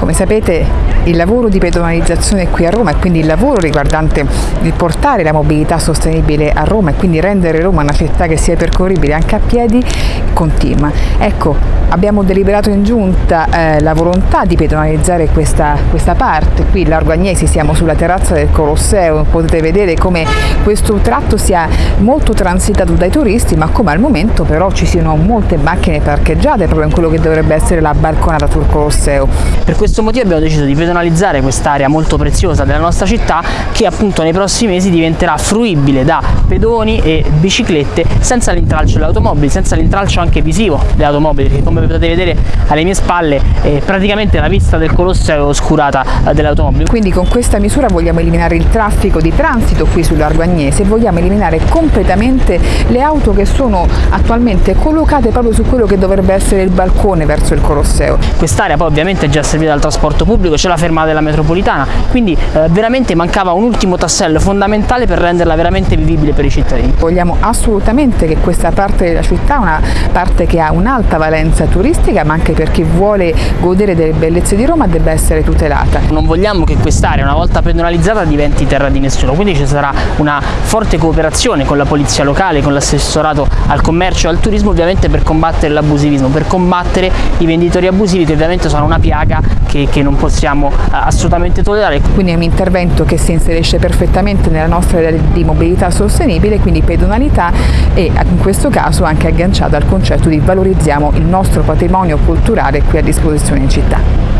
Come sapete il lavoro di pedonalizzazione qui a Roma e quindi il lavoro riguardante il portare la mobilità sostenibile a Roma e quindi rendere Roma una città che sia percorribile anche a piedi continua. Ecco, abbiamo deliberato in giunta eh, la volontà di pedonalizzare questa, questa parte, qui Largo Agnesi siamo sulla terrazza del Colosseo, potete vedere come questo tratto sia molto transitato dai turisti ma come al momento però ci siano molte macchine parcheggiate proprio in quello che dovrebbe essere la balconata sul Colosseo. Per questo motivo abbiamo deciso di pedonalizzare quest'area molto preziosa della nostra città che appunto nei prossimi mesi diventerà fruibile da pedoni e biciclette senza l'intralcio delle automobili, senza l'intralcio anche visivo delle automobili che come potete vedere alle mie spalle eh, praticamente la vista del Colosseo è oscurata eh, delle automobili. Quindi con questa misura vogliamo eliminare il traffico di transito qui sul Largo Agnese e vogliamo eliminare completamente le auto che sono attualmente collocate proprio su quello che dovrebbe essere il balcone verso il Colosseo. Quest'area poi ovviamente è già servita dal trasporto pubblico, ce la fermata della metropolitana, quindi eh, veramente mancava un ultimo tassello fondamentale per renderla veramente vivibile per i cittadini. Vogliamo assolutamente che questa parte della città, una parte che ha un'alta valenza turistica, ma anche per chi vuole godere delle bellezze di Roma debba essere tutelata. Non vogliamo che quest'area una volta pedonalizzata diventi terra di nessuno, quindi ci sarà forte cooperazione con la polizia locale, con l'assessorato al commercio e al turismo ovviamente per combattere l'abusivismo, per combattere i venditori abusivi che ovviamente sono una piaga che, che non possiamo assolutamente tollerare. Quindi è un intervento che si inserisce perfettamente nella nostra idea di mobilità sostenibile, quindi pedonalità e in questo caso anche agganciato al concetto di valorizziamo il nostro patrimonio culturale qui a disposizione in città.